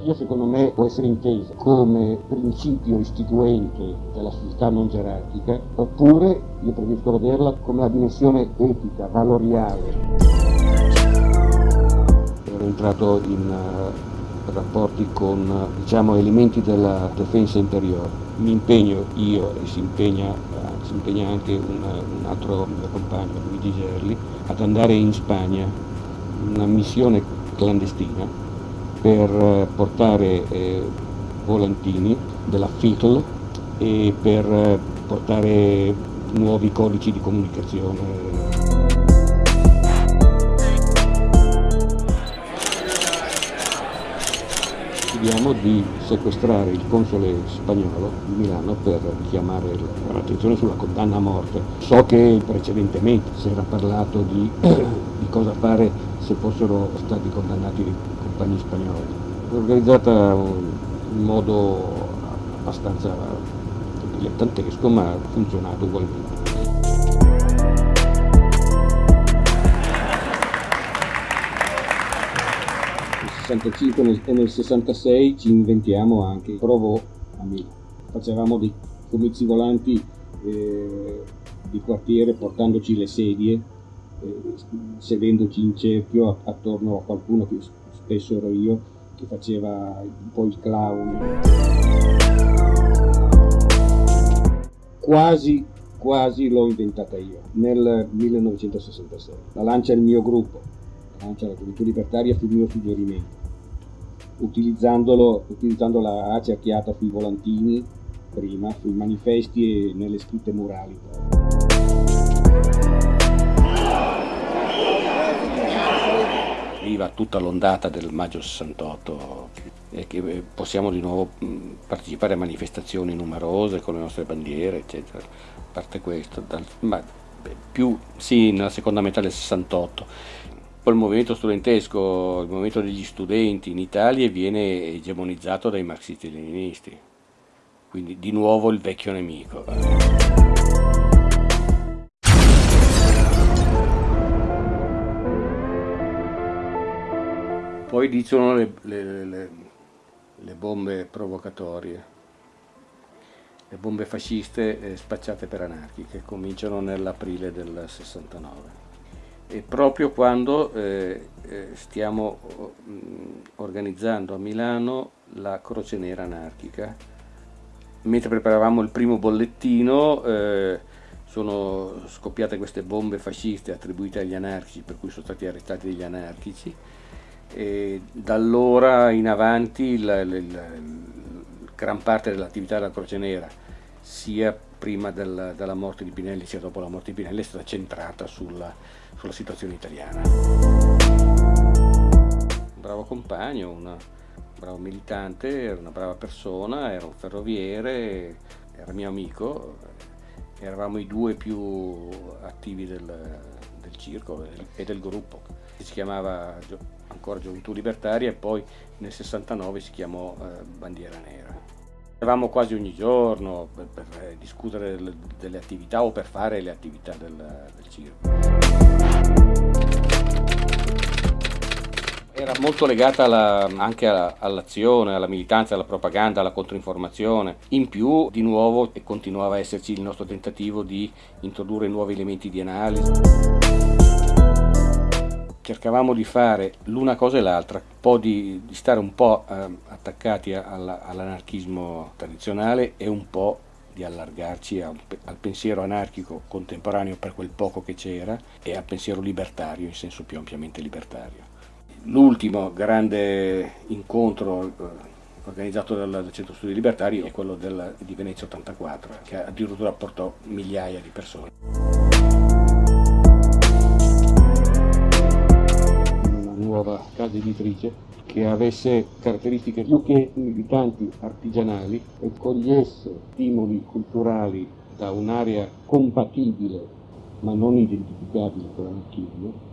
gerarchia secondo me può essere intesa come principio istituente della società non gerarchica, oppure io preferisco vederla come la dimensione etica, valoriale. Ero entrato in uh, rapporti con diciamo, elementi della difesa interiore. Mi impegno io e si impegna, uh, si impegna anche un, un altro mio compagno, Luigi Gerli, ad andare in Spagna, una missione clandestina per portare eh, volantini della FITL e per eh, portare nuovi codici di comunicazione. Chiediamo di sequestrare il console spagnolo di Milano per richiamare l'attenzione sulla condanna a morte. So che precedentemente si era parlato di, di cosa fare se fossero stati condannati le compagnie spagnole. È organizzata in modo abbastanza dilettantesco ma ha funzionato ugualmente. Nel 65 e nel 66 ci inventiamo anche, provo a Milano, facevamo dei comizi volanti eh, di quartiere portandoci le sedie sedendoci in cerchio attorno a qualcuno che spesso ero io che faceva un po' il clown. Quasi quasi l'ho inventata io nel 1966 la lancia il mio gruppo la lancia la gioventù libertaria fu il mio suggerimento. Utilizzando la A cerchiata sui volantini prima sui manifesti e nelle scritte murali viva tutta l'ondata del maggio 68 e che eh, possiamo di nuovo partecipare a manifestazioni numerose con le nostre bandiere, eccetera. A parte questo, dal, ma più sì, nella seconda metà del 68. Poi il movimento studentesco, il movimento degli studenti in Italia viene egemonizzato dai marxisti-leninisti, quindi di nuovo il vecchio nemico. Poi dicono le, le, le, le bombe provocatorie, le bombe fasciste eh, spacciate per anarchiche, cominciano nell'aprile del 69. E proprio quando eh, eh, stiamo mh, organizzando a Milano la Croce Nera anarchica, mentre preparavamo il primo bollettino eh, sono scoppiate queste bombe fasciste attribuite agli anarchici, per cui sono stati arrestati degli anarchici, e da allora in avanti la, la, la, gran parte dell'attività della Croce Nera, sia prima della, della, morte di Pinelli sia dopo la morte di Pinelli, è stata centrata sulla, sulla situazione italiana. Un bravo compagno, un bravo militante, era una brava persona, era un ferroviere, era mio amico, eravamo i due più attivi del, del circo e del gruppo. Si chiamava ancora Gioventù Libertaria e poi nel 69 si chiamò eh, Bandiera Nera. Eravamo quasi ogni giorno per, per eh, discutere delle, attività o per fare le attività del, del circo. Era molto legata alla, anche all'azione, alla militanza, alla propaganda, alla controinformazione. In più, di nuovo, continuava a esserci il nostro tentativo di introdurre nuovi elementi di analisi cercavamo di fare l'una cosa e l'altra, di, di, stare un po' eh, attaccati all'anarchismo tradizionale e un po' di allargarci a, al pensiero anarchico contemporaneo per quel poco che c'era e al pensiero libertario in senso più ampiamente libertario. L'ultimo grande incontro eh, organizzato dal, Centro Studi Libertari è quello del, di Venezia 84, che addirittura portò migliaia di persone. nuova casa editrice che avesse caratteristiche più che militanti artigianali e cogliesse stimoli culturali da un'area compatibile ma non identificabile con l'anarchismo